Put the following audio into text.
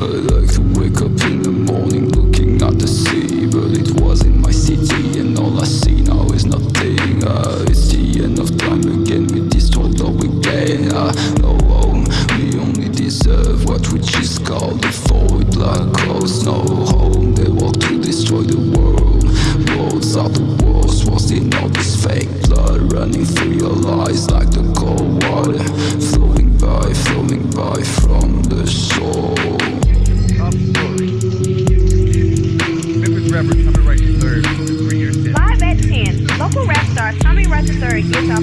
I like to wake up in the morning looking at the sea But it was in my city and all I see now is nothing. Uh, It's the end of time again, we destroyed all we gain. No know um, we only deserve what we just called the void. Black close, no home, they walk to destroy the world. Roads are the worst, was in all this fake blood Running through your lies like the cold water. Flowing by, flowing by, It's our